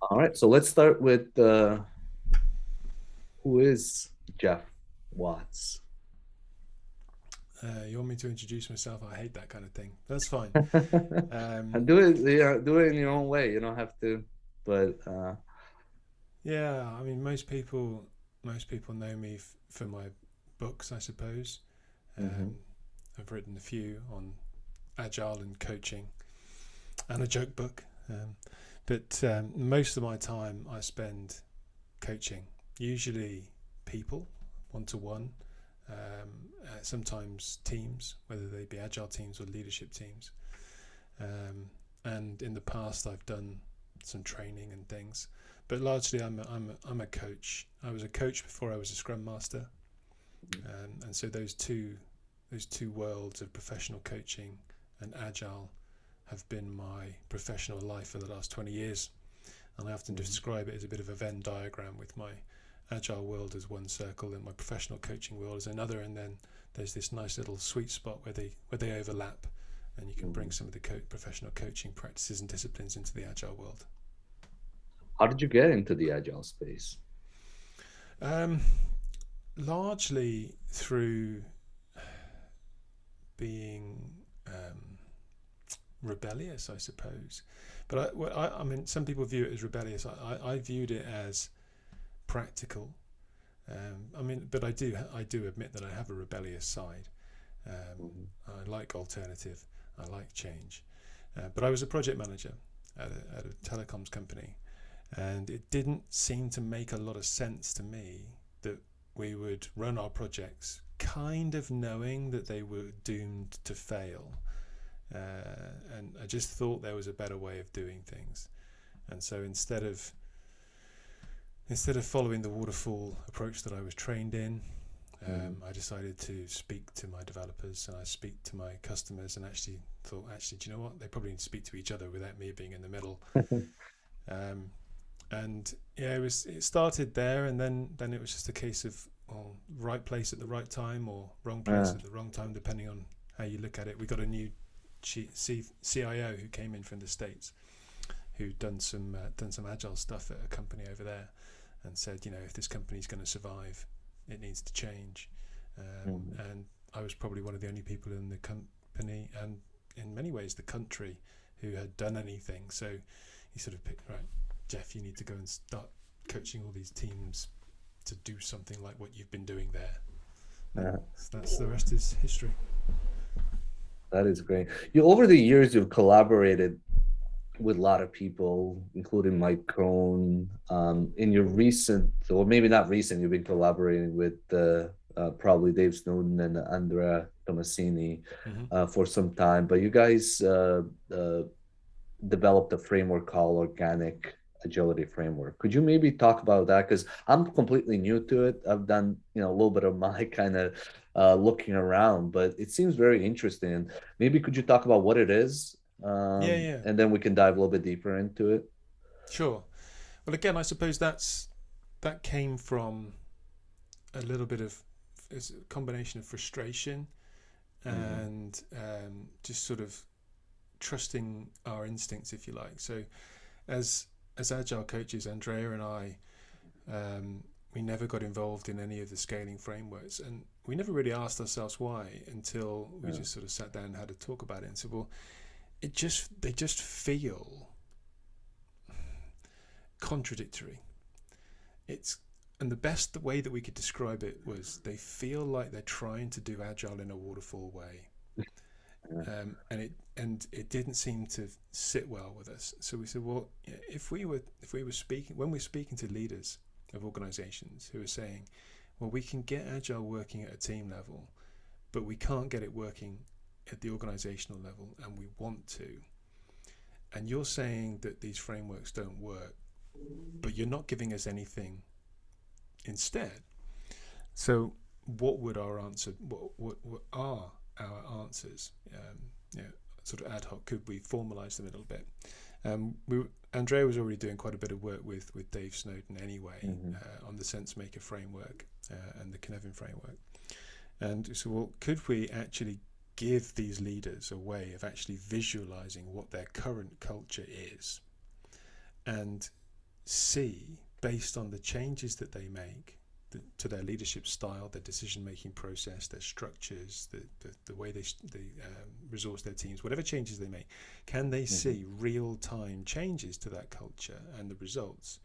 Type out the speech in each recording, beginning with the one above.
All right, so let's start with uh, who is Geoff Watts? Uh, you want me to introduce myself? I hate that kind of thing. That's fine. um, and do it, yeah, do it in your own way. You don't have to, but uh... yeah, I mean, most people, most people know me for my books, I suppose. Um, mm-hmm. I've written a few on agile and coaching, and a joke book. Um, but um, most of my time I spend coaching, usually people, one to one um, uh, sometimes teams, whether they be agile teams or leadership teams. Um, and in the past, I've done some training and things, but largely I'm a, I'm a, I'm a coach. I was a coach before I was a Scrum Master, um, and so those two those two worlds of professional coaching and agile have been my professional life for the last 20 years. And I often mm-hmm. describe it as a bit of a Venn diagram with my agile world as one circle and my professional coaching world as another and then there's this nice little sweet spot where they where they overlap and you can bring mm. some of the co professional coaching practices and disciplines into the agile world how did you get into the agile space um, largely through being um, rebellious i suppose but I, I, I, mean some people view it as rebellious I, I viewed it as practical. Um, I mean, but I do I do admit that I have a rebellious side. Um, mm-hmm. I like alternative. I like change. Uh, but I was a project manager at a, at a telecoms company, and it didn't seem to make a lot of sense to me that we would run our projects kind of knowing that they were doomed to fail. Uh, and I just thought there was a better way of doing things. And so instead of instead of following the waterfall approach that I was trained in, um, mm. I decided to speak to my developers and I speak to my customers and actually thought, actually, do you know what? They probably need to speak to each other without me being in the middle. um, and yeah, it was. It started there, and then then it was just a case of well, right place at the right time or wrong place yeah. at the wrong time, depending on how you look at it. We got a new CIO who came in from the states, who done some uh, done some agile stuff at a company over there and said, you know, if this company is going to survive, it needs to change. Um, mm. And I was probably one of the only people in the company and in many ways the country who had done anything. So he sort of picked, right, Geoff, you need to go and start coaching all these teams to do something like what you've been doing there. Yeah. So that's the rest is history. That is great. You over the years you've collaborated with a lot of people, including Mike Cohn. Um, in your recent, or maybe not recent, you've been collaborating with uh, uh, probably Dave Snowden and Andrea Tomasini mm-hmm. uh, for some time. But you guys uh, uh, developed a framework called Organic Agility Framework. Could you maybe talk about that? Because I'm completely new to it. I've done you know a little bit of my kind of uh, looking around, but it seems very interesting. Maybe could you talk about what it is um, yeah, yeah. And then we can dive a little bit deeper into it. Sure. Well, again, I suppose that's that came from a little bit of a combination of frustration mm-hmm. and um, just sort of trusting our instincts, if you like. So, as as agile coaches, Andrea and I, um, we never got involved in any of the scaling frameworks, and we never really asked ourselves why until we yeah. just sort of sat down and had a talk about it and said, well it just they just feel contradictory. It's and the best way that we could describe it was they feel like they're trying to do agile in a waterfall way. Um, and it and it didn't seem to sit well with us. So we said, well, if we were if we were speaking when we're speaking to leaders of organisations who are saying, well, we can get agile working at a team level, but we can't get it working at the organizational level and we want to, and you're saying that these frameworks don't work, but you're not giving us anything instead. So, what would our answer? What what, what are our answers? Um, you know, sort of ad hoc. Could we formalize them a little bit? Um, we, Andrea was already doing quite a bit of work with with Dave Snowden anyway mm-hmm. uh, on the SenseMaker framework uh, and the Cynefin framework. And so, well, could we actually give these leaders a way of actually visualizing what their current culture is and see based on the changes that they make the, to their leadership style, their decision making process, their structures, the, the, the way they, they um, resource their teams, whatever changes they make, can they mm-hmm. see real time changes to that culture and the results?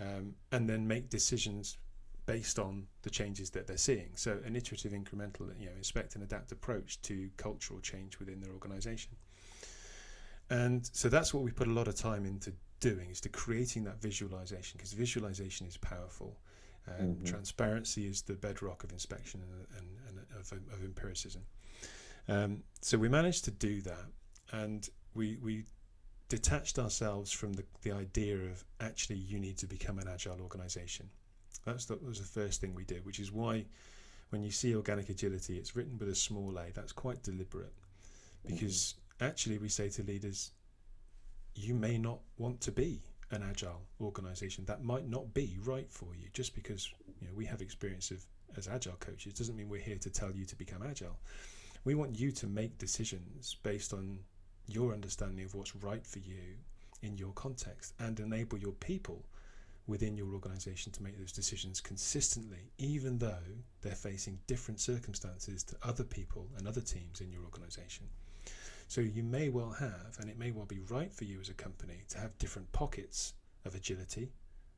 Um, and then make decisions based on the changes that they're seeing. So an iterative, incremental, you know, inspect and adapt approach to cultural change within their organization. And so that's what we put a lot of time into doing is to creating that visualization because visualization is powerful. Um, mm-hmm. Transparency is the bedrock of inspection and, and, and of, of, empiricism. Um, so we managed to do that, and we we detached ourselves from the, the idea of actually you need to become an agile organization. That's the, that was the first thing we did, which is why when you see organic agility, it's written with a small a. That's quite deliberate because mm-hmm. actually we say to leaders, you may not want to be an agile organization. That might not be right for you. Just because you know we have experience of as agile coaches doesn't mean we're here to tell you to become agile. We want you to make decisions based on your understanding of what's right for you in your context and enable your people within your organization to make those decisions consistently, even though they're facing different circumstances to other people and other teams in your organization. So you may well have, and it may well be right for you as a company to have different pockets of agility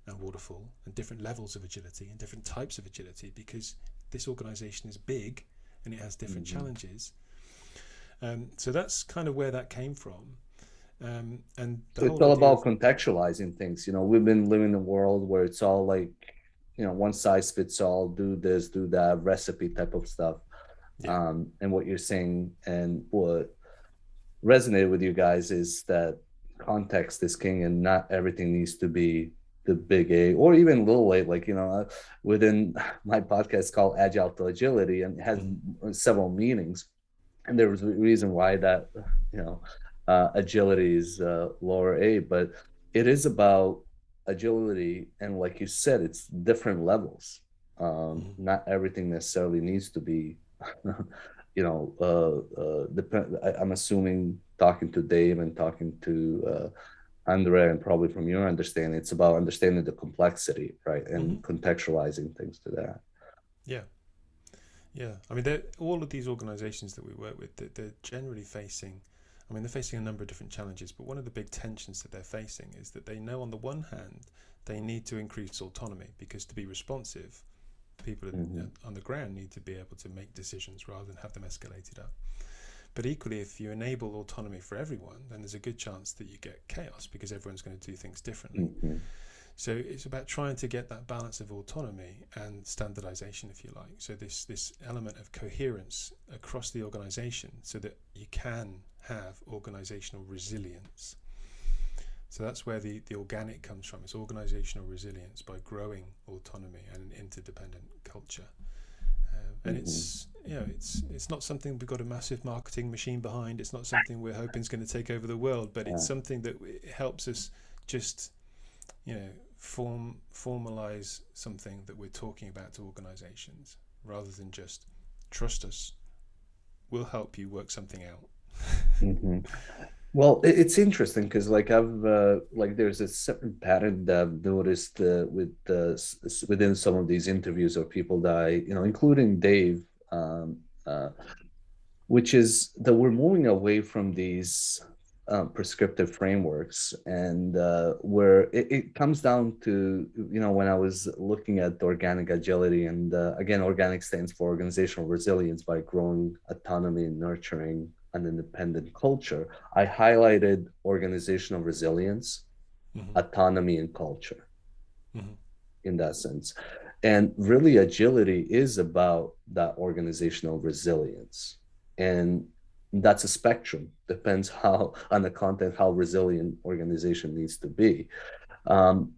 and waterfall and different levels of agility and different types of agility because this organization is big and it has different mm -hmm. challenges. Um, so that's kind of where that came from. Um, and so it's all about contextualizing things. You know, we've been living in a world where it's all like, you know, one size fits all, do this, do that, recipe type of stuff. Yeah. Um, and what you're saying and what resonated with you guys is that context is king and not everything needs to be the big A or even little A, like, you know, within my podcast called Agile to Agility and it has mm-hmm. several meanings. And there was a reason why that, you know, uh, agility is uh, lower A, but it is about agility. And like you said, it's different levels. Um, mm-hmm. Not everything necessarily needs to be, you know, uh, uh, depend. I, am assuming talking to Dave and talking to uh, Andre, and probably from your understanding, it's about understanding the complexity, right, and mm-hmm. contextualizing things to that. Yeah. Yeah, I mean, all of these organizations that we work with, they're, they're generally facing I mean, they're facing a number of different challenges, but one of the big tensions that they're facing is that they know on the one hand they need to increase autonomy because to be responsive, people mm-hmm. on the ground need to be able to make decisions rather than have them escalated up. But equally, if you enable autonomy for everyone, then there's a good chance that you get chaos because everyone's going to do things differently. Mm-hmm. So it's about trying to get that balance of autonomy and standardization, if you like. So this this element of coherence across the organization, so that you can have organizational resilience. So that's where the, the organic comes from. It's organizational resilience by growing autonomy and an interdependent culture. Uh, and mm-hmm. it's you know it's it's not something we've got a massive marketing machine behind. It's not something we're hoping is going to take over the world, but it's something that helps us just you know form formalize something that we're talking about to organizations rather than just trust us we'll help you work something out mm-hmm. well it's interesting because like i've uh, like there's a certain pattern that i've noticed uh, with uh, within some of these interviews of people that i you know including dave um, uh, which is that we're moving away from these uh, prescriptive frameworks and uh, where it, it, comes down to you know when i was looking at organic agility and again organic stands for organizational resilience by growing autonomy and nurturing an independent culture i highlighted organizational resilience mm-hmm. autonomy and culture mm-hmm. in that sense and really agility is about that organizational resilience and that's a spectrum depends how on the content how resilient organization needs to be um,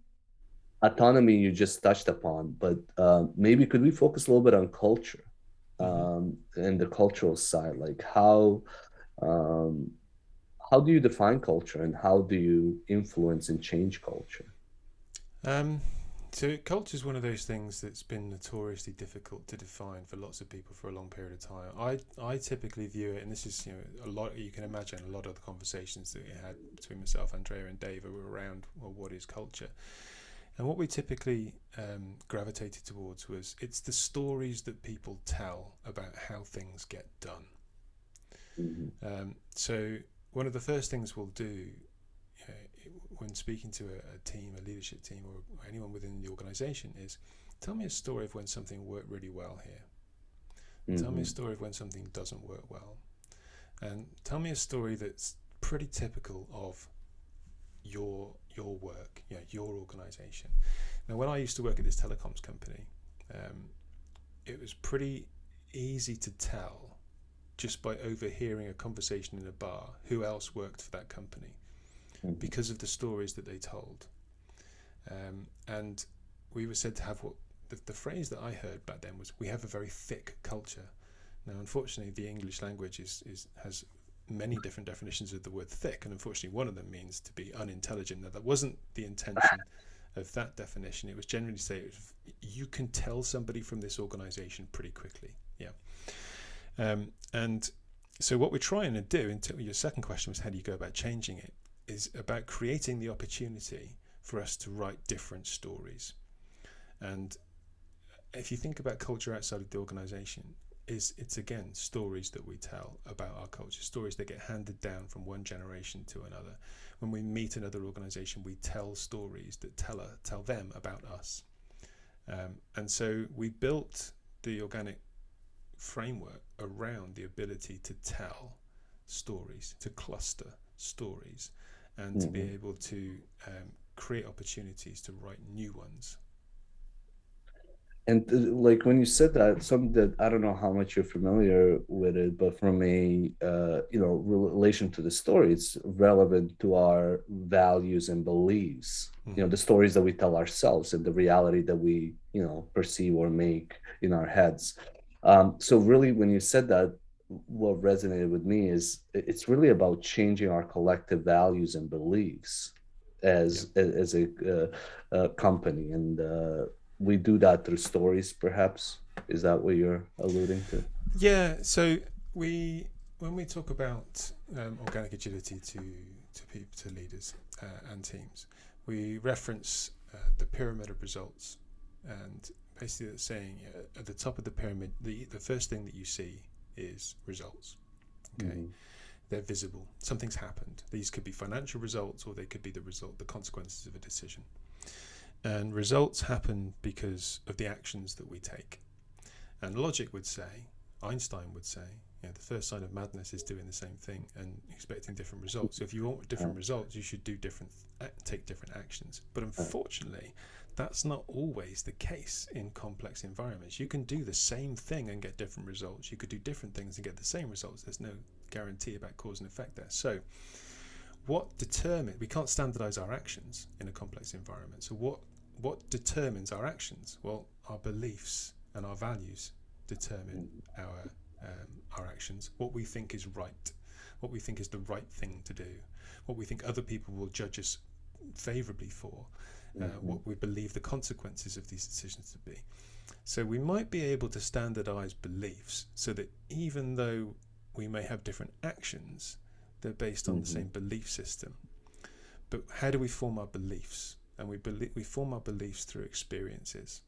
autonomy you just touched upon but uh, maybe could we focus a little bit on culture mm-hmm. um, and the cultural side like how um, how do you define culture and how do you influence and change culture um, So culture is one of those things that's been notoriously difficult to define for lots of people for a long period of time. I I typically view it, and this is you know a lot. You can imagine a lot of the conversations that we had between myself, Andrea, and Dave were around well, what is culture, and what we typically um, gravitated towards was it's the stories that people tell about how things get done. Mm-hmm. Um, so one of the first things we'll do when speaking to a, a team, a leadership team, or, or anyone within the organization is tell me a story of when something worked really well here. Mm-hmm. Tell me a mm-hmm. story of when something doesn't work well. And tell me a story that's pretty typical of your your work, you know, your organization. Now, when I used to work at this telecoms company, um, it was pretty easy to tell just by overhearing a conversation in a bar who else worked for that company mm-hmm. because of the stories that they told. Um, and we were said to have what the, the phrase that I heard back then was, "We have a very thick culture." Now, unfortunately, the English language is, is has many different definitions of the word thick, and unfortunately, one of them means to be unintelligent. Now, that wasn't the intention of that definition. It was generally to say you can tell somebody from this organization pretty quickly. Yeah. Um, and so, what we're trying to do, until your second question was, how do you go about changing it? is about creating the opportunity for us to write different stories. And if you think about culture outside of the organization, is it's again stories that we tell about our culture, stories that get handed down from one generation to another. When we meet another organization, we tell stories that tell tell them about us. Um, and so we built the organic framework around the ability to tell stories, to cluster stories, and mm-hmm. to be mm-hmm. able to um, create opportunities to write new ones. And uh, like when you said that, something that I don't know how much you're familiar with it, but from a uh, you know relation to the story, it's relevant to our values and beliefs. Mm-hmm. You know, the stories that we tell ourselves and the reality that we you know perceive or make in our heads. Um, so really, when you said that, what resonated with me is it's really about changing our collective values and beliefs as yeah. as, a, uh, a, company. And uh, we do that through stories perhaps. Is that what you're alluding to? Yeah so we when we talk about um, organic agility to to people to leaders uh, and teams we reference uh, the pyramid of results and basically saying uh, at the top of the pyramid the the first thing that you see is results. Okay. Mm. They're visible. Something's happened. These could be financial results or they could be the result, the consequences of a decision. And results happen because of the actions that we take. And logic would say, Einstein would say, you know, the first sign of madness is doing the same thing and expecting different results. So if you want different results, you should do different, take different actions. But unfortunately, that's not always the case in complex environments. You can do the same thing and get different results. You could do different things and get the same results. There's no guarantee about cause and effect there. So, what determines we can't standardize our actions in a complex environment. So, what what determines our actions? Well, our beliefs and our values determine our um, our actions. What we think is right, what we think is the right thing to do, what we think other people will judge us favorably for uh, mm-hmm. what we believe the consequences of these decisions to be. So we might be able to standardize beliefs so that even though we may have different actions, they're based on mm-hmm. the same belief system. But how do we form our beliefs? And we believe we form our beliefs through experiences.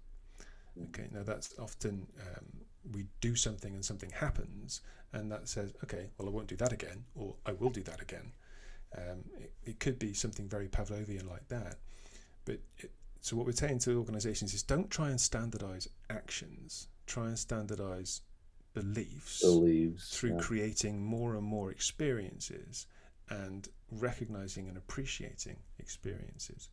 Mm. Okay, now that's often um, we do something and something happens, and that says, okay, well, I won't do that again, or I will do that again. Um, it, it could be something very Pavlovian like that. But it, so what we're saying to organizations is don't try and standardize actions, try and standardize beliefs, beliefs through yeah. creating more and more experiences and recognizing and appreciating experiences.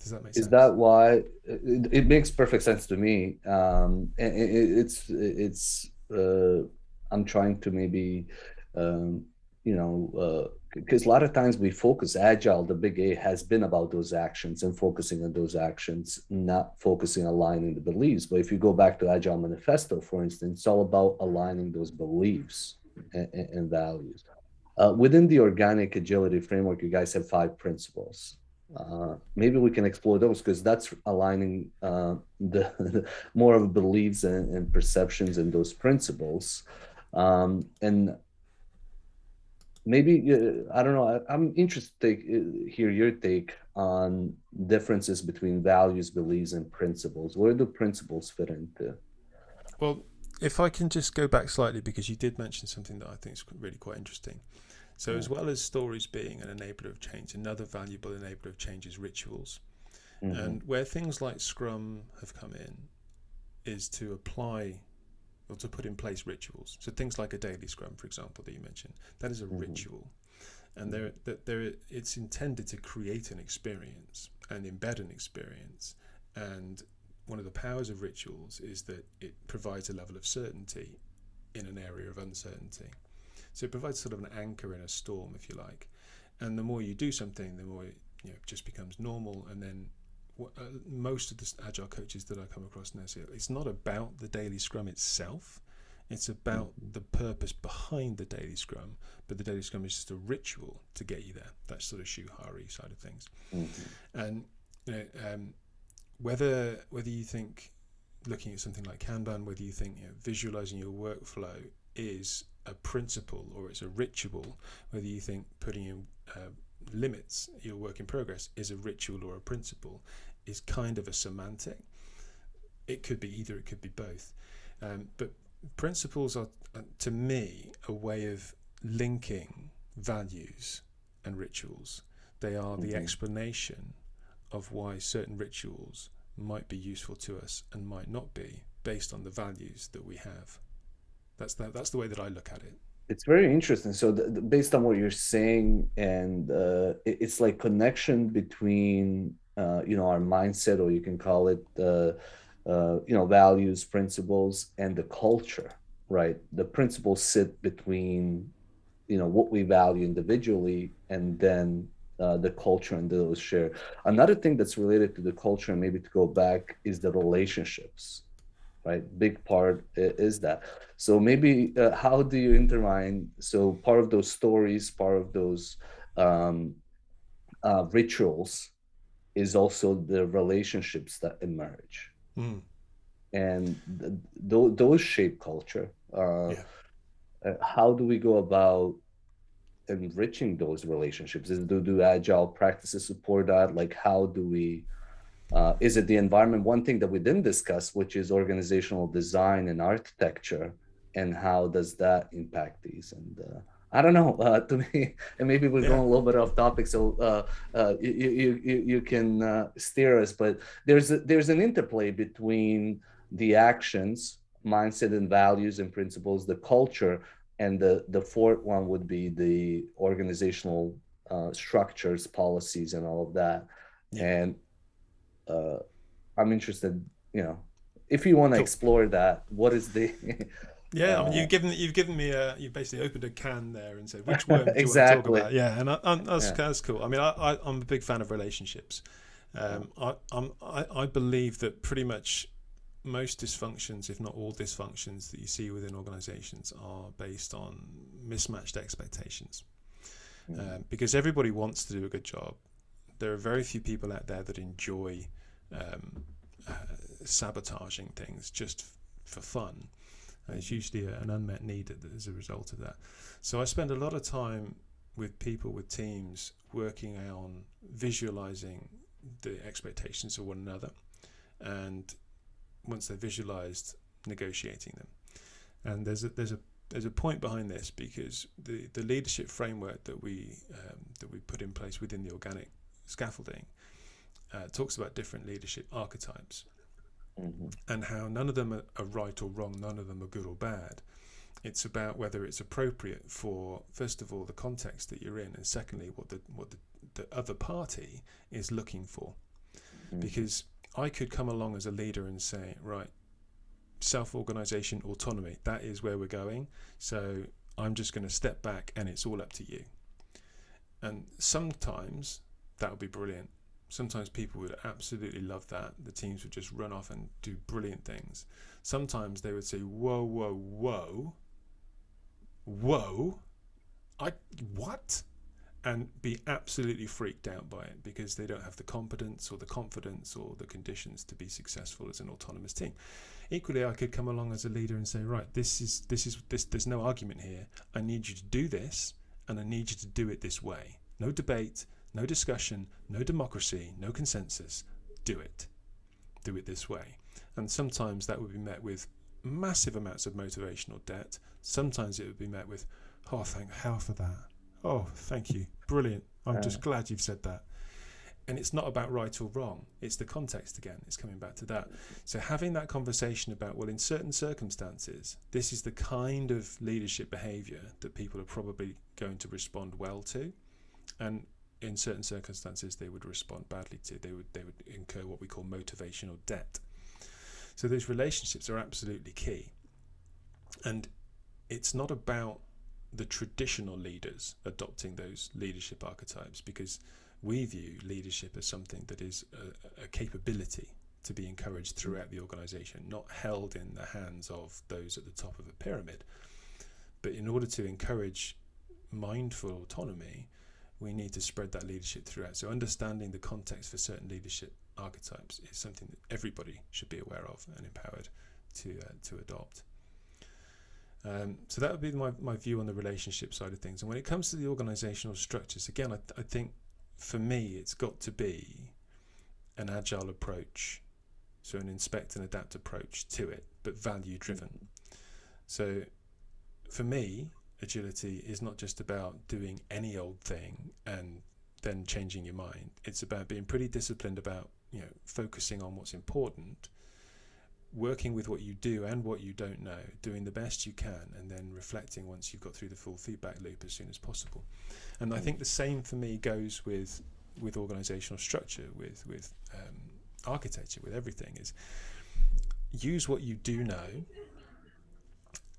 Does that make sense? Is that why it, it makes perfect sense to me? Um, it, it's it's uh, I'm trying to maybe um, you know because a lot of times we focus agile the big a has been about those actions and focusing on those actions not focusing on aligning the beliefs. But if you go back to agile manifesto for instance it's all about aligning those beliefs and, and values. Uh, within the organic agility framework you guys have five principles. Uh, maybe we can explore those because that's aligning uh, the, the, more of beliefs and, and, perceptions and those principles. Um, and maybe uh, I don't know. I, am interested to take, uh, hear your take on differences between values, beliefs, and principles. Where do principles fit into? Well, if I can just go back slightly because you did mention something that I think is really quite interesting. So, as well as stories being an enabler of change, another valuable enabler of change is rituals. Mm-hmm. And where things like Scrum have come in is to apply or to put in place rituals. So things like a daily Scrum, for example, that you mentioned, that is a mm-hmm. ritual, and there, that there, it's intended to create an experience and embed an experience. And one of the powers of rituals is that it provides a level of certainty in an area of uncertainty. So it provides sort of an anchor in a storm, if you like. And the more you do something, the more it you know, just becomes normal. And then most of the agile coaches that I come across now say it's not about the daily scrum itself. It's about mm-hmm. the purpose behind the daily scrum, but the daily scrum is just a ritual to get you there. That sort of shuhari side of things. Mm-hmm. And you know, um, whether whether you think looking at something like Kanban, whether you think you know, visualizing your workflow is a principle or it's a ritual, whether you think putting in uh, limits your work in progress is a ritual or a principle, is kind of a semantic. It could be either, it could be both. Um, but principles are, uh, to me, a way of linking values and rituals. They are the mm-hmm. explanation of why certain rituals might be useful to us and might not be based on the values that we have. That's the, that's the way that I look at it. It's very interesting. So, the, the, based on what you're saying, and uh, it, it's like connection between uh, you know our mindset, or you can call it uh, uh, you know values, principles, and the culture. Right, the principles sit between you know what we value individually, and then uh, the culture and those share. Another thing that's related to the culture, and maybe to go back, is the relationships right? Big part is that. So maybe uh, how do you intertwine? So part of those stories, part of those um, uh, rituals is also the relationships that emerge. Mm. And th th those shape culture. Uh, yeah. Uh, how do we go about enriching those relationships? Is, do, do agile practices support that? Like, how do we uh, is it the environment? One thing that we didn't discuss, which is organizational design and architecture, and how does that impact these? And uh, I don't know. Uh, to me, and maybe we're yeah. going a little bit off topic, so uh, uh, you, you you you can uh, steer us. But there's a, there's an interplay between the actions, mindset, and values and principles, the culture, and the the fourth one would be the organizational structures, policies, and all of that. Yeah. And uh, I'm interested, you know, if you want to explore that, what is the Yeah, I mean, you've uh, given you've given me a you've basically opened a can there and said which worm do exactly. you want to talk about? Yeah, and I, I, that's yeah. that's cool. I mean, I, I am a big fan of relationships. Um, I I'm, I I believe that pretty much most dysfunctions, if not all dysfunctions, that you see within organisations are based on mismatched expectations. Mm. Um, because everybody wants to do a good job. There are very few people out there that enjoy um, uh, sabotaging things just for fun. It's usually an unmet need as a result of that. So I spend a lot of time with people, with teams, working on visualizing the expectations of one another, and once they're visualized, negotiating them. And there's a, there's a there's a point behind this because the, the leadership framework that we um, that we put in place within the organic scaffolding uh, talks about different leadership archetypes mm-hmm. and how none of them are, are, right or wrong, none of them are good or bad. It's about whether it's appropriate for, first of all, the context that you're in, and secondly, what the what the, the other party is looking for. Mm-hmm. Because I could come along as a leader and say, right, self-organization, autonomy, that is where we're going. So I'm just going to step back, and it's all up to you. And sometimes that would be brilliant sometimes people would absolutely love that. The teams would just run off and do brilliant things. Sometimes they would say, "Whoa, whoa, whoa, whoa, I what?" and be absolutely freaked out by it because they don't have the competence or the confidence or the conditions to be successful as an autonomous team. Equally, I could come along as a leader and say, right, this is this is this. There's no argument here. I need you to do this, and I need you to do it this way. No debate, no discussion, no democracy, no consensus. Do it. Do it this way. And sometimes that would be met with massive amounts of motivational debt. Sometimes it would be met with, oh, thank hell for that. Oh, thank you. Brilliant. I'm just glad you've said that. And it's not about right or wrong. It's the context again. It's coming back to that. So having that conversation about, well, in certain circumstances, this is the kind of leadership behavior that people are probably going to respond well to. And in certain circumstances they would respond badly to. They would they would incur what we call motivational debt. So those relationships are absolutely key. And it's not about the traditional leaders adopting those leadership archetypes because we view leadership as something that is a, a capability to be encouraged mm-hmm. throughout the organization, not held in the hands of those at the top of a pyramid. But in order to encourage mindful autonomy, we need to spread that leadership throughout. So understanding the context for certain leadership archetypes is something that everybody should be aware of and empowered to uh, to adopt. Um, so that would be my, my view on the relationship side of things. And when it comes to the organizational structures, again, I, th I think for me, it's got to be an agile approach. So an inspect and adapt approach to it, but value driven. So for me, agility is not just about doing any old thing and then changing your mind. It's about being pretty disciplined about, you know, focusing on what's important, working with what you do and what you don't know, doing the best you can, and then reflecting once you've got through the full feedback loop as soon as possible. And I think the same for me goes with with organizational structure, with with um, architecture, with everything is use what you do know,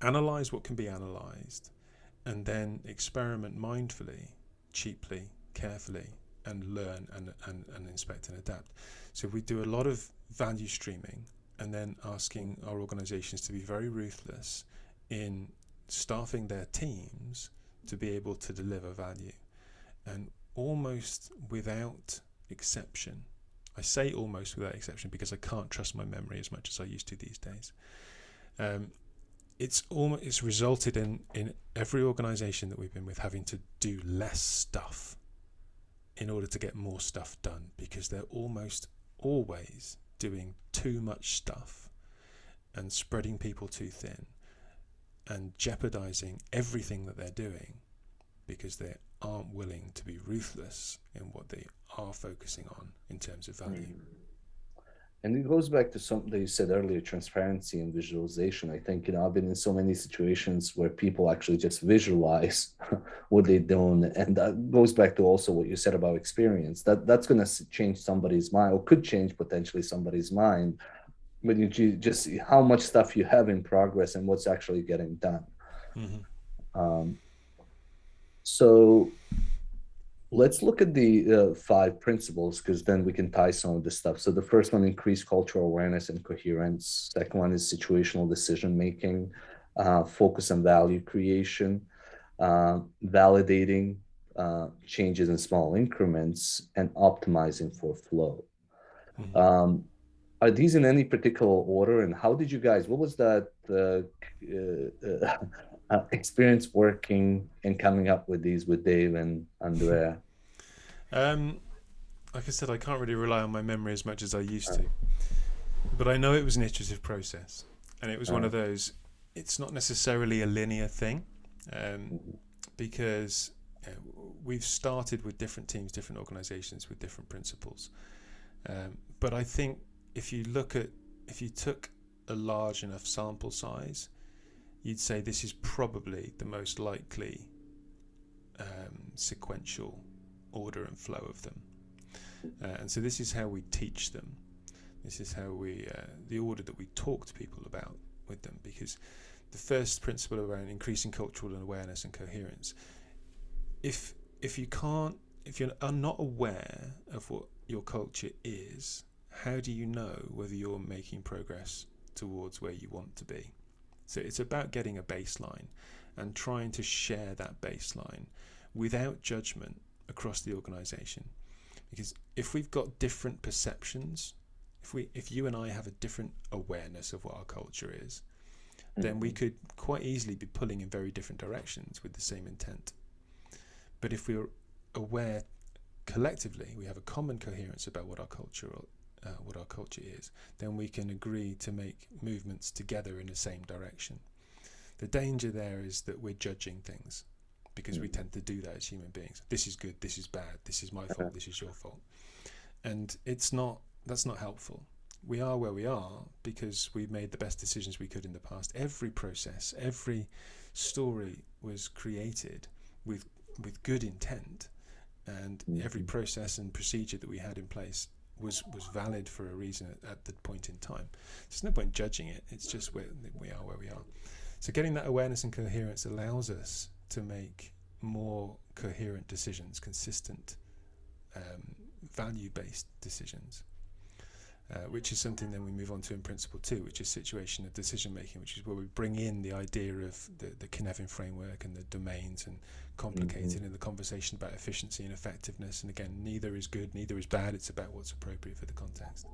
analyze what can be analyzed, and then experiment mindfully, cheaply, carefully, and learn and, and, and inspect and adapt. So we do a lot of value streaming and then asking our organizations to be very ruthless in staffing their teams to be able to deliver value. And almost without exception, I say almost without exception because I can't trust my memory as much as I used to these days. Um, it's almost it's resulted in in every organization that we've been with having to do less stuff in order to get more stuff done because they're almost always doing too much stuff and spreading people too thin and jeopardizing everything that they're doing because they aren't willing to be ruthless in what they are focusing on in terms of value. Mm. And it goes back to something that you said earlier, transparency and visualization. I think, you know, I've been in so many situations where people actually just visualize what they're doing. And that goes back to also what you said about experience. That that's going to change somebody's mind or could change potentially somebody's mind when you just see how much stuff you have in progress and what's actually getting done. Mm -hmm. um, so let's look at the uh, five principles because then we can tie some of this stuff. So the first one, increase cultural awareness and coherence. Second one is situational decision making, uh, focus on value creation, uh, validating uh, changes in small increments, and optimizing for flow. Mm -hmm. um, are these in any particular order? And how did you guys? What was that? Uh, experience working and coming up with these with Dave and Andrea? Um, like I said, I can't really rely on my memory as much as I used to, but I know it was an iterative process, and it was one of those. It's not necessarily a linear thing, um, because you know, we've started with different teams, different organisations with different principles. Um, but I think if you look at if you took a large enough sample size, you'd say this is probably the most likely um, sequential order and flow of them. Uh, and so this is how we teach them. This is how we, uh, the order that we talk to people about with them, because the first principle around increasing cultural awareness and coherence, if if you can't, if you are not aware of what your culture is, how do you know whether you're making progress towards where you want to be? So it's about getting a baseline and trying to share that baseline without judgment across the organization. Because if we've got different perceptions, if we if you and I have a different awareness of what our culture is, then we Mm-hmm. could quite easily be pulling in very different directions with the same intent. But if we're aware collectively, we have a common coherence about what our culture uh, what our culture is, then we can agree to make movements together in the same direction. The danger there is that we're judging things because we Mm. tend to do that as human beings. This is good, this is bad, this is my fault, this is your fault. And it's not that's not helpful. We are where we are because we made the best decisions we could in the past. Every process, every story was created with with good intent and every Mhm. process and procedure that we had in place was was valid for a reason at, at the point in time. There's no point judging it. It's just where we are where we are. So getting that awareness and coherence allows us to make more coherent decisions, consistent, um, value-based decisions. Uh, which is something then we move on to in principle two, which is situation of decision making, which is where we bring in the idea of the, the Cynefin framework and the domains and complicated in the conversation about efficiency and effectiveness. And again, neither is good, neither is bad. It's about what's appropriate for the context.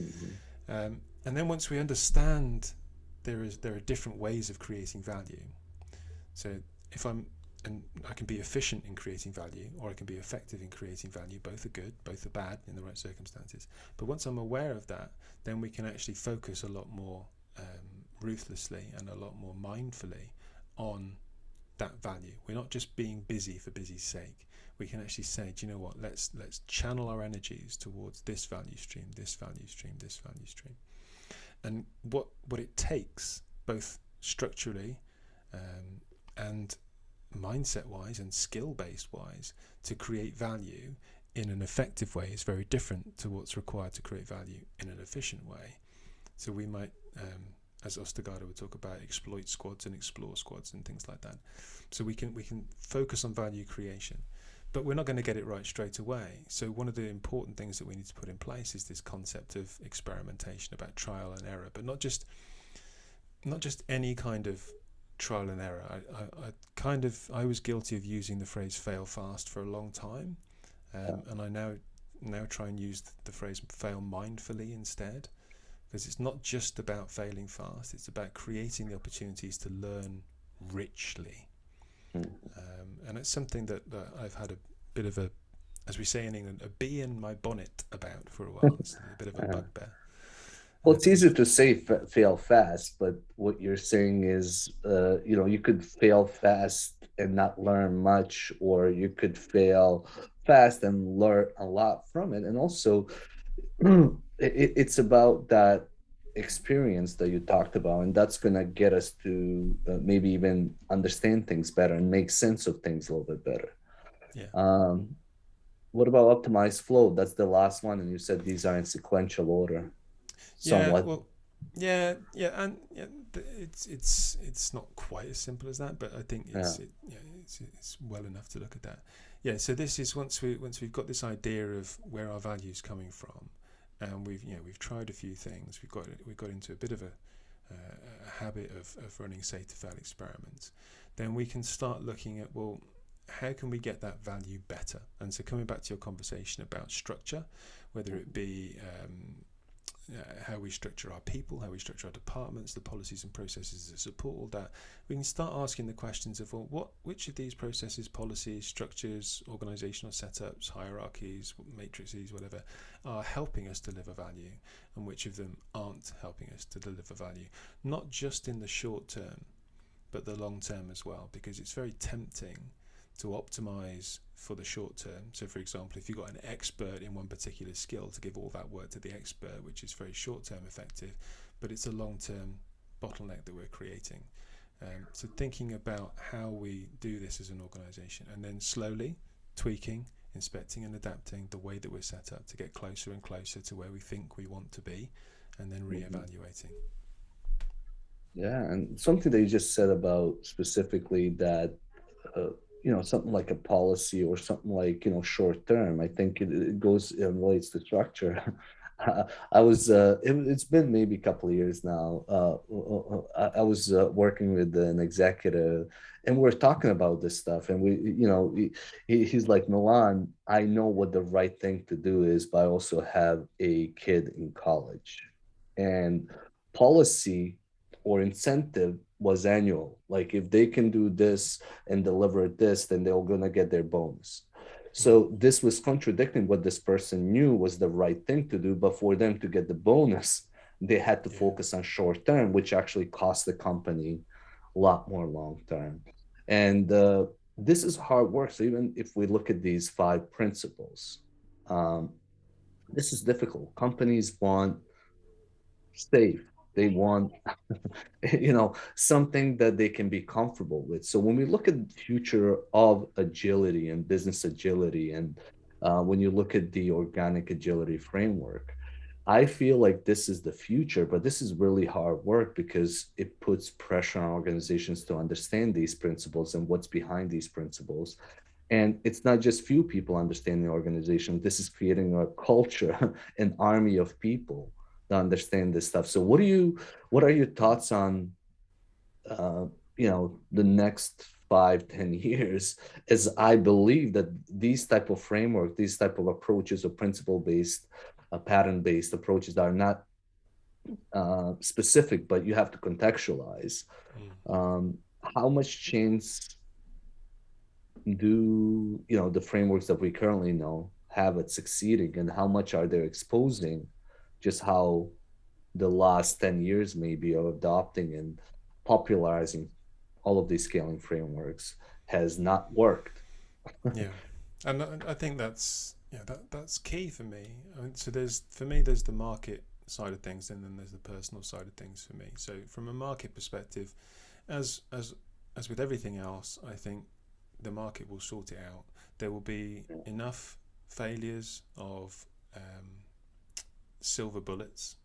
Mhm. Um, and then once we understand there is there are different ways of creating value. So if I'm and I can be efficient in creating value, or I can be effective in creating value. Both are good, both are bad in the right circumstances. But once I'm aware of that, then we can actually focus a lot more um, ruthlessly and a lot more mindfully on that value. We're not just being busy for busy's sake. We can actually say, do you know what? Let's let's channel our energies towards this value stream, this value stream, this value stream, and what what it takes, both structurally um, and mindset wise and skill based wise, to create value in an effective way is very different to what's required to create value in an efficient way. So we might, um, as Ostergaard would talk about, exploit squads and explore squads and things like that. So we can we can focus on value creation, but we're not going to get it right straight away. So one of the important things that we need to put in place is this concept of experimentation, about trial and error, but not just not just any kind of trial and error. I, I, I kind of I was guilty of using the phrase fail fast for a long time, um, and I now now try and use the phrase fail mindfully instead, because it's not just about failing fast. It's about creating the opportunities to learn richly, Mm. um, and it's something that, that I've had a bit of a, as we say in England, a bee in my bonnet about for a while. It's a bit of a Uh-huh. bugbear. Well, it's easier to say fa- fail fast, but what you're saying is, uh, you know, you could fail fast and not learn much, or you could fail fast and learn a lot from it. And also, it, it's about that experience that you talked about, and that's going to get us to uh, maybe even understand things better and make sense of things a little bit better. Yeah. Um, what about optimized flow? That's the last one, and you said these are in sequential order. Yeah, well, yeah, yeah, and yeah, it's it's it's not quite as simple as that, but I think it's it, yeah, it's it's well enough to look at that. Yeah, so this is once we once we've got this idea of where our values coming from, and we've you know we've tried a few things, we've got we've got into a bit of a, uh, a habit of of running safe to fail experiments, then we can start looking at well. How can we get that value better? And so, coming back to your conversation about structure, whether it be um, uh, how we structure our people, how we structure our departments, the policies and processes that support all that, we can start asking the questions of well, what, which of these processes, policies, structures, organizational setups, hierarchies, matrices, whatever, are helping us deliver value, and which of them aren't helping us to deliver value, not just in the short term, but the long term as well, because it's very tempting to optimize for the short term. So, for example, if you've got an expert in one particular skill, to give all that work to the expert, which is very short term effective, but it's a long term bottleneck that we're creating. Um, so, thinking about how we do this as an organization and then slowly tweaking, inspecting, and adapting the way that we're set up to get closer and closer to where we think we want to be, and then re evaluating. Yeah, and something that you just said about specifically that, uh, you know, something like a policy or something like, you know, short term, I think it, it goes, it relates to structure. I was uh, it, it's been maybe a couple of years now. Uh, uh, uh, I, I was uh, working with an executive, and we are talking about this stuff. And we, you know, he, he's like, Miljan, I know what the right thing to do is, but I also have a kid in college, and policy or incentive was annual. Like if they can do this and deliver this, then they're gonna get their bonus. So this was contradicting what this person knew was the right thing to do, but for them to get the bonus, they had to focus on short term, which actually cost the company a lot more long term. And uh, this is hard work. So even if we look at these five principles, um, this is difficult. Companies want safe, they want, you know, something that they can be comfortable with. So when we look at the future of agility and business agility, and uh, when you look at the organic agility framework, I feel like this is the future, but this is really hard work because it puts pressure on organizations to understand these principles and what's behind these principles. And it's not just few people understanding the organization. This is creating a culture, an army of people to understand this stuff. So what do you, what are your thoughts on, uh, you know, the next five, ten years, as I believe that these type of framework, these type of approaches or principle-based, uh, pattern-based approaches that are not uh, specific, but you have to contextualize. Mm. Um, how much change do you know the frameworks that we currently know have at succeeding, and how much are they exposing just how the last 10 years maybe of adopting and popularizing all of these scaling frameworks has not worked. yeah. And I think that's yeah that that's key for me. I mean, so there's for me there's the market side of things and then there's the personal side of things for me. So from a market perspective, as as as with everything else, I think the market will sort it out. There will be enough failures of um, silver bullets,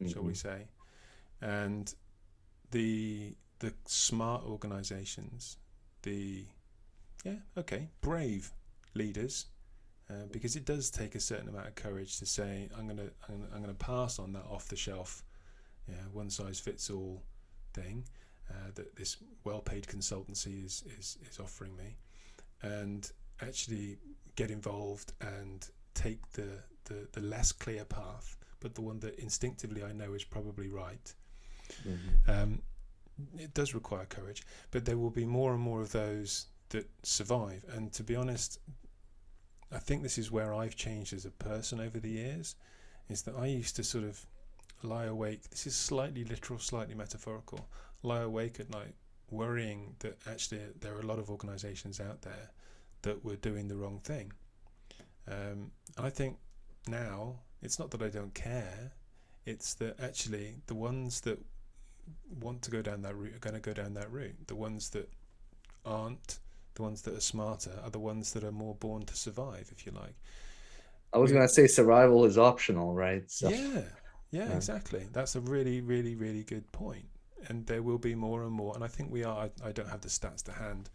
mm-hmm. shall we mm-hmm. say, and the the smart organizations, the yeah okay brave leaders, uh, because it does take a certain amount of courage to say I'm gonna I'm, I'm gonna pass on that off the shelf, yeah one size fits all thing uh, that this well-paid consultancy is is is offering me, and actually get involved and take the the, the less clear path, but the one that instinctively I know is probably right. Mm-hmm. Um, it does require courage, but there will be more and more of those that survive. And to be honest, I think this is where I've changed as a person over the years. Is that I used to sort of lie awake. This is slightly literal, slightly metaphorical. Lie awake at night, worrying that actually there are a lot of organisations out there that were doing the wrong thing. Um, I think now it's not that I don't care it's that actually the ones that want to go down that route are going to go down that route. The ones that aren't the ones that are smarter are the ones that are more born to survive if you like. I was going to say survival is optional right? So. yeah, yeah yeah. exactly. That's a really really really good point. And there will be more and more and I think we are I, I don't have the stats to hand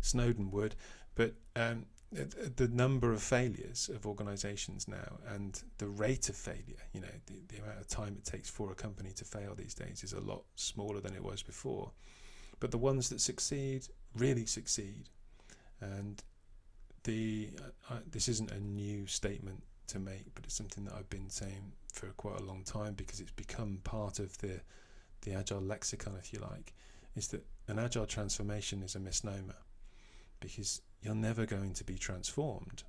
Snowden would but um, the number of failures of organizations now and the rate of failure, you know, the, the amount of time it takes for a company to fail these days is a lot smaller than it was before. But the ones that succeed really succeed. And the uh, this isn't a new statement to make, but it's something that I've been saying for quite a long time because it's become part of the the agile lexicon, if you like, is that an agile transformation is a misnomer because you're never going to be transformed.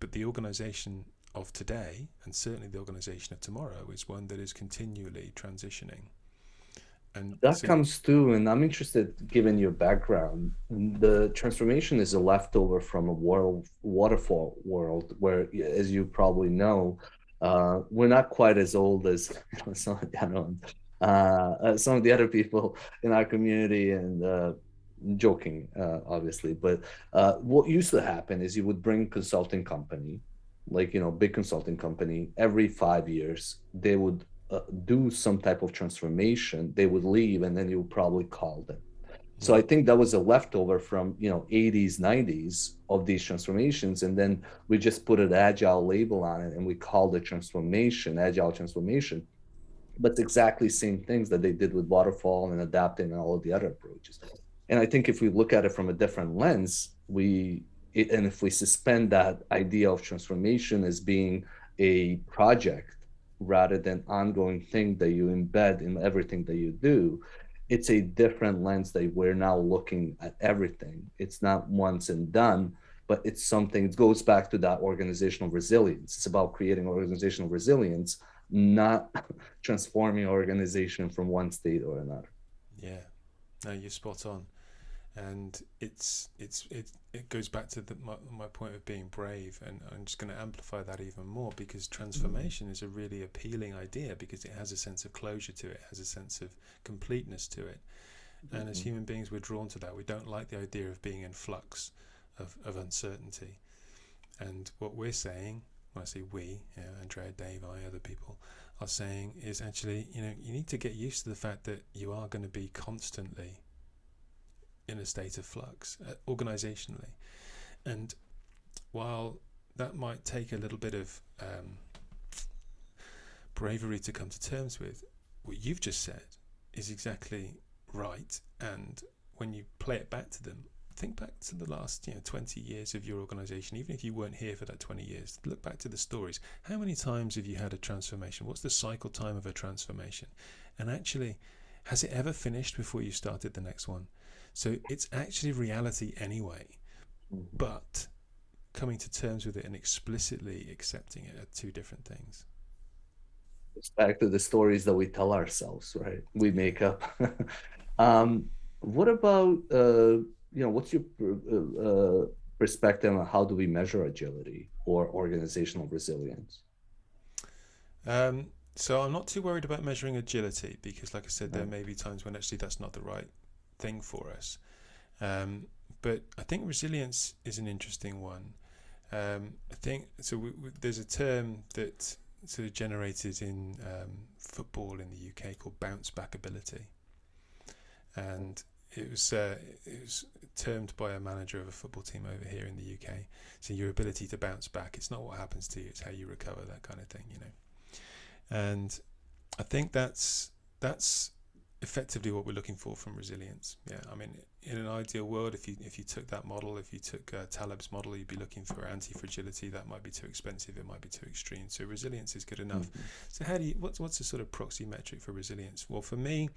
But the organization of today, and certainly the organization of tomorrow, is one that is continually transitioning. And that so comes too, and I'm interested, given your background, the transformation is a leftover from a world, waterfall world where, as you probably know, uh, we're not quite as old as some, of the, uh, uh, some of the other people in our community, and uh, joking, uh, obviously, but uh, what used to happen is you would bring consulting company, like you know, big consulting company, every five years they would uh, do some type of transformation. They would leave, and then you would probably call them. So I think that was a leftover from you know 80s, 90s of these transformations, and then we just put an agile label on it and we called it transformation, agile transformation. But exactly same things that they did with waterfall and adapting and all of the other approaches. And I think if we look at it from a different lens, we and if we suspend that idea of transformation as being a project rather than ongoing thing that you embed in everything that you do, it's a different lens that we're now looking at everything. It's not once and done, but it's something, it goes back to that organizational resilience. It's about creating organizational resilience, not transforming organization from one state or another. Yeah, no, you're spot on and it's it's it, it goes back to the, my, my point of being brave and i'm just going to amplify that even more because transformation is a really appealing idea because it has a sense of closure to it has a sense of completeness to it. And mm-hmm. as human beings we're drawn to that. We don't like the idea of being in flux of, of uncertainty. And what we're saying when i say we you know, andrea dave i other people are saying is actually you know you need to get used to the fact that you are going to be constantly in a state of flux uh, organizationally. And while that might take a little bit of um, bravery to come to terms with, what you've just said is exactly right. And when you play it back to them, think back to the last you know 20 years of your organization. Even if you weren't here for that 20 years look back to the stories. How many times have you had a transformation? What's the cycle time of a transformation? And actually has it ever finished before you started the next one so it's actually reality anyway. Mm-hmm. But coming to terms with it and explicitly accepting it are two different things. It's back to the stories that we tell ourselves, right? We make up. um, what about, uh, you know, what's your uh, uh, perspective on how do we measure agility or organizational resilience? Um, so I'm not too worried about measuring agility because, like I said, there may be times when actually that's not the right thing for us. Um, but I think resilience is an interesting one. Um, I think so. We, we, there's a term that sort of generated in um, football in the UK called bounce back ability, and it was uh, it was termed by a manager of a football team over here in the UK. So your ability to bounce back. It's not what happens to you; it's how you recover. That kind of thing, you know. And I think that's that's effectively what we're looking for from resilience. Yeah, I mean, in an ideal world, if you if you took that model, if you took uh, Taleb's model, you'd be looking for anti-fragility. That might be too expensive. It might be too extreme. So resilience is good enough. Mm-hmm. So how do you? What's what's the sort of proxy metric for resilience? Well, for me, you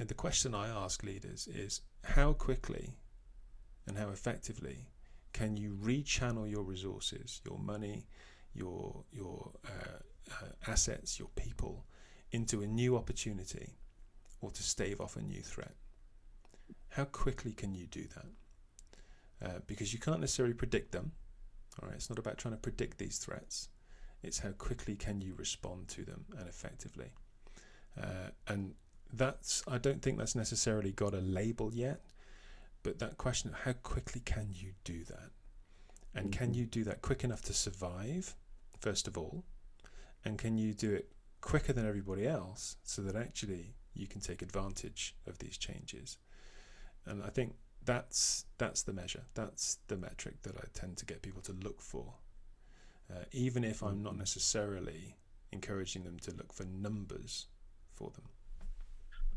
know, the question I ask leaders is how quickly and how effectively can you rechannel your resources, your money, your your uh, uh, assets, your people into a new opportunity or to stave off a new threat. How quickly can you do that? Uh, because you can't necessarily predict them. All right, it's not about trying to predict these threats. It's how quickly can you respond to them and effectively. Uh, and that's I don't think that's necessarily got a label yet, but that question of how quickly can you do that, and can mm-hmm. you do that quick enough to survive, first of all, and can you do it quicker than everybody else so that actually you can take advantage of these changes. And I think that's that's the measure. That's the metric that I tend to get people to look for, uh, even if I'm not necessarily encouraging them to look for numbers for them.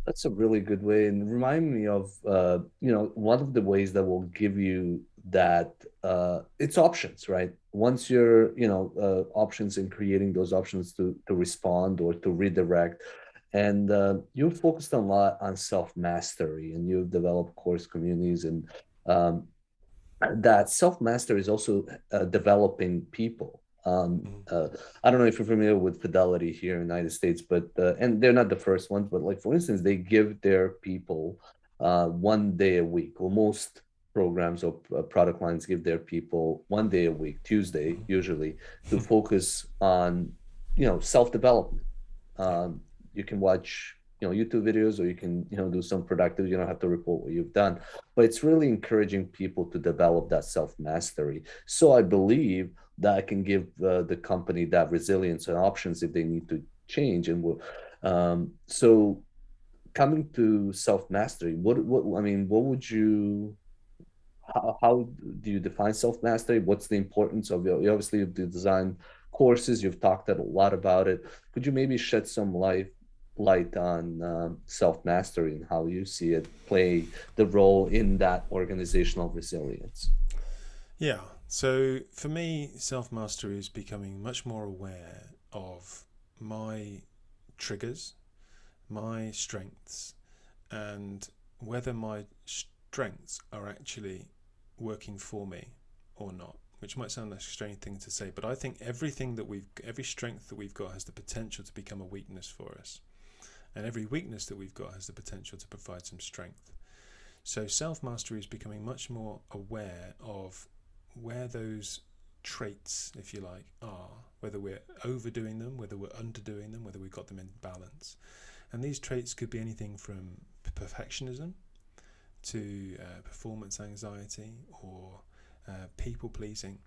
That's a really good way, and remind me of uh, you know one of the ways that will give you that uh, it's options, right? Once you're you know uh, options in creating those options to to respond or to redirect and uh, you've focused a lot on self mastery and you've developed course communities and um, that self mastery is also uh, developing people um, mm-hmm. uh, I don't know if you're familiar with Fidelity here in the United States, but uh, and they're not the first ones, but like for instance, they give their people uh, one day a week. Well, most programs or uh, product lines give their people one day a week, Tuesday mm-hmm. usually, to focus on you know self development. Um, you can watch you know youtube videos or you can you know do some productive you don't have to report what you've done but it's really encouraging people to develop that self mastery so i believe that i can give uh, the company that resilience and options if they need to change and um, so coming to self mastery, what what I mean, what would you how, how do you define self mastery? What's the importance of? You obviously you design courses. You've talked a lot about it. Could you maybe shed some light light on um, self mastery and how you see it play the role in that organizational resilience? Yeah. So for me, self mastery is becoming much more aware of my triggers, my strengths, and whether my strengths are actually working for me or not which might sound like a strange thing to say but i think everything that we've every strength that we've got has the potential to become a weakness for us and every weakness that we've got has the potential to provide some strength so self-mastery is becoming much more aware of where those traits if you like are whether we're overdoing them whether we're underdoing them whether we've got them in balance and these traits could be anything from perfectionism to uh, performance anxiety or uh, people pleasing.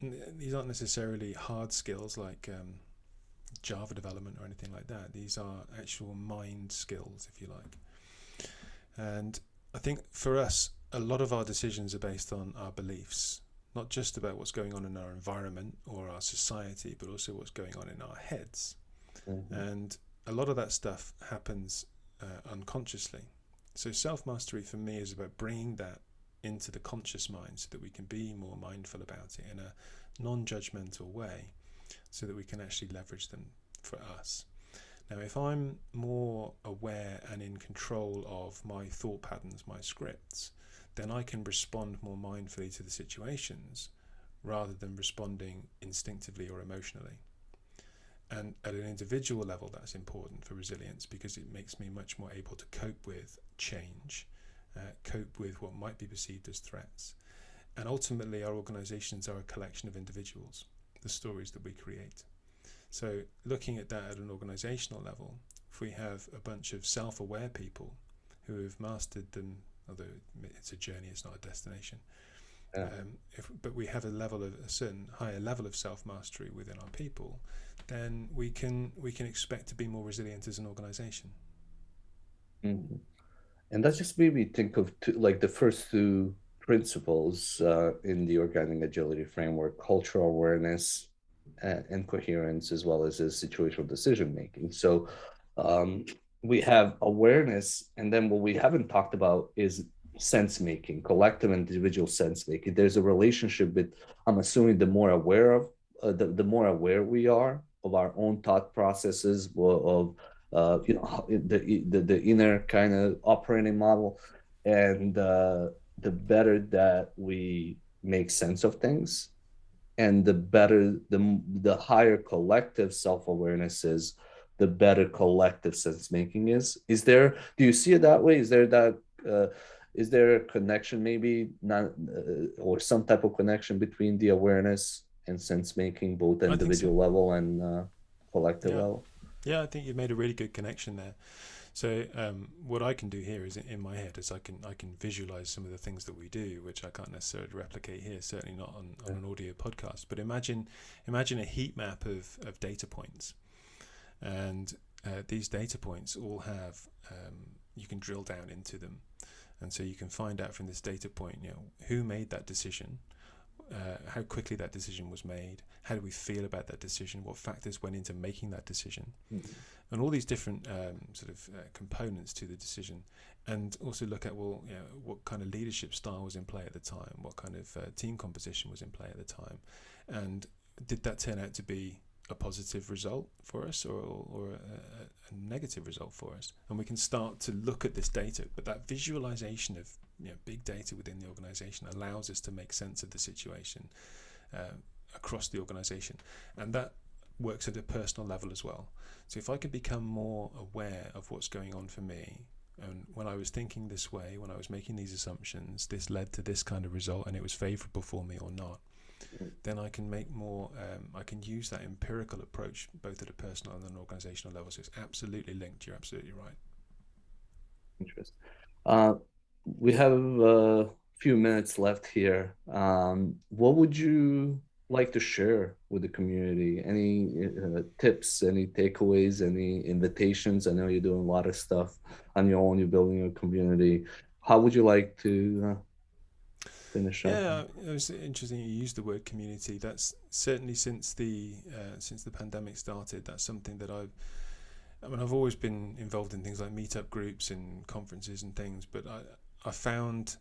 These aren't necessarily hard skills like um, Java development or anything like that. These are actual mind skills, if you like. And I think for us, a lot of our decisions are based on our beliefs, not just about what's going on in our environment or our society, but also what's going on in our heads. Mm-hmm. And a lot of that stuff happens uh, unconsciously. So self mastery for me is about bringing that into the conscious mind so that we can be more mindful about it in a non judgmental way so that we can actually leverage them for us. Now, if I'm more aware and in control of my thought patterns, my scripts, then I can respond more mindfully to the situations rather than responding instinctively or emotionally. And at an individual level, that's important for resilience because it makes me much more able to cope with change, uh, cope with what might be perceived as threats. And ultimately, our organizations are a collection of individuals, the stories that we create. So, looking at that at an organizational level, if we have a bunch of self aware people who have mastered them, although it's a journey, it's not a destination. Yeah. Um, if, but we have a level of a certain higher level of self mastery within our people, then we can we can expect to be more resilient as an organization. Mm-hmm. And that just made me think of two, like the first two principles uh, in the organic agility framework: cultural awareness and, and coherence, as well as, as situational decision making. So um, we have awareness, and then what we haven't talked about is sense making, collective and individual sense making. There's a relationship with, I'm assuming, the more aware of, uh, the, the more aware we are of our own thought processes, of uh, you know the, the the inner kind of operating model, and uh, the better that we make sense of things, and the better the the higher collective self awareness is, the better collective sense making is. Is there? Do you see it that way? Is there that? Uh, is there a connection maybe not uh, or some type of connection between the awareness and sense making both individual so. level and uh, collective yeah. level yeah i think you've made a really good connection there so um, what i can do here is in my head is i can i can visualize some of the things that we do which i can't necessarily replicate here certainly not on, on an audio podcast. But imagine imagine a heat map of, of data points. And uh, these data points all have um, you can drill down into them. And so you can find out from this data point, you know, who made that decision, uh, how quickly that decision was made, how do we feel about that decision, what factors went into making that decision, mm-hmm. and all these different um, sort of uh, components to the decision, and also look at well, you know, what kind of leadership style was in play at the time, what kind of uh, team composition was in play at the time, and did that turn out to be a positive result for us or, or a, a, negative result for us. And we can start to look at this data. But that visualization of you know, big data within the organization allows us to make sense of the situation uh, across the organization. And that works at a personal level as well. So if I could become more aware of what's going on for me, and when I was thinking this way, when I was making these assumptions, this led to this kind of result and it was favorable for me or not then I can make more, um, I can use that empirical approach both at a personal and an organizational level. So it's absolutely linked. You're absolutely right. Interesting. Uh, we have a few minutes left here. Um, what would you like to share with the community? Any uh, tips, any takeaways, any invitations? I know you're doing a lot of stuff on your own. You're building a community. How would you like to uh, finish up? Yeah, it was interesting. You used the word community. That's certainly since the uh, since the pandemic started. That's something that I've. I mean, I've always been involved in things like meetup groups and conferences and things, but I I found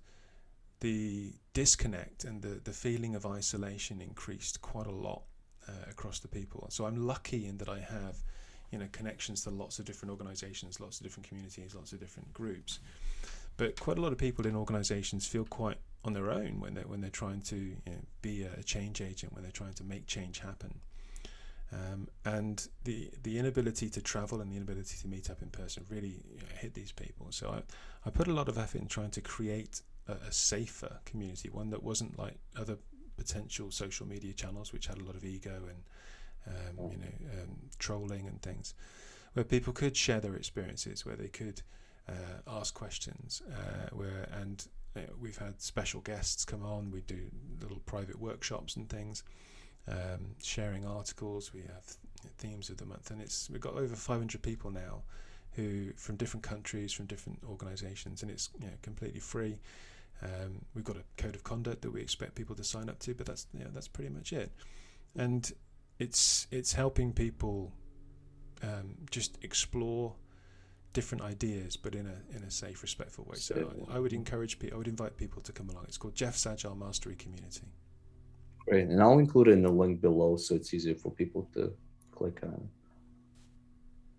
the disconnect and the, the feeling of isolation increased quite a lot uh, across the people. So I'm lucky in that I have, you know, connections to lots of different organisations, lots of different communities, lots of different groups. But quite a lot of people in organisations feel quite on their own when they're when they're trying to you know, be a change agent, when they're trying to make change happen. Um, and the the inability to travel and the inability to meet up in person really you know, hit these people. So I, I put a lot of effort in trying to create a, a safer community, one that wasn't like other potential social media channels, which had a lot of ego and um, you know um, trolling and things, where people could share their experiences, where they could uh, ask questions, uh, where and uh, we've had special guests come on. We do little private workshops and things, um, sharing articles. We have themes of the month, and it's we've got over 500 people now who from different countries, from different organisations, and it's you know, completely free. Um, we've got a code of conduct that we expect people to sign up to, but that's you know, that's pretty much it. And it's it's helping people um, just explore different ideas, but in a in a safe, respectful way. So I, I would encourage people, I would invite people to come along. It's called Geoff's Agile Mastery Community. Great, and I'll include it in the link below so it's easier for people to click on.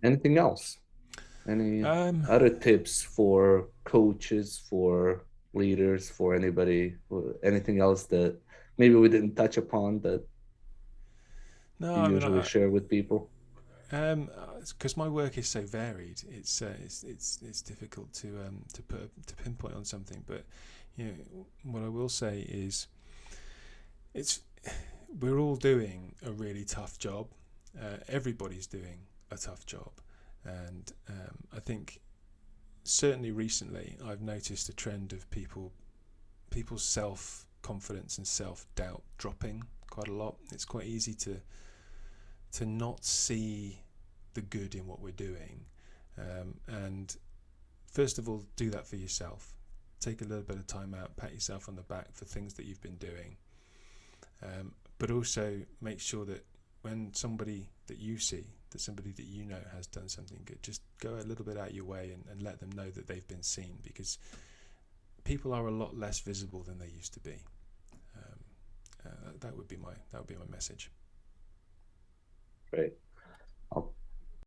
Anything else? Any Um, other tips for coaches, for leaders, for anybody? Anything else that maybe we didn't touch upon that no, you I mean, usually I, share with people? Um, because my work is so varied, it's uh, it's it's it's difficult to um to put to pinpoint on something. But you know, what I will say is, it's we're all doing a really tough job. Uh, everybody's doing a tough job, and um, I think certainly recently I've noticed a trend of people people's self confidence and self doubt dropping quite a lot. It's quite easy to to not see the good in what we're doing. Um, and first of all, do that for yourself. Take a little bit of time out, pat yourself on the back for things that you've been doing. Um, but also make sure that when somebody that you see, that somebody that you know has done something good, just go a little bit out of your way and, and let them know that they've been seen because people are a lot less visible than they used to be. Um, uh, that would be my that would be my message. Great.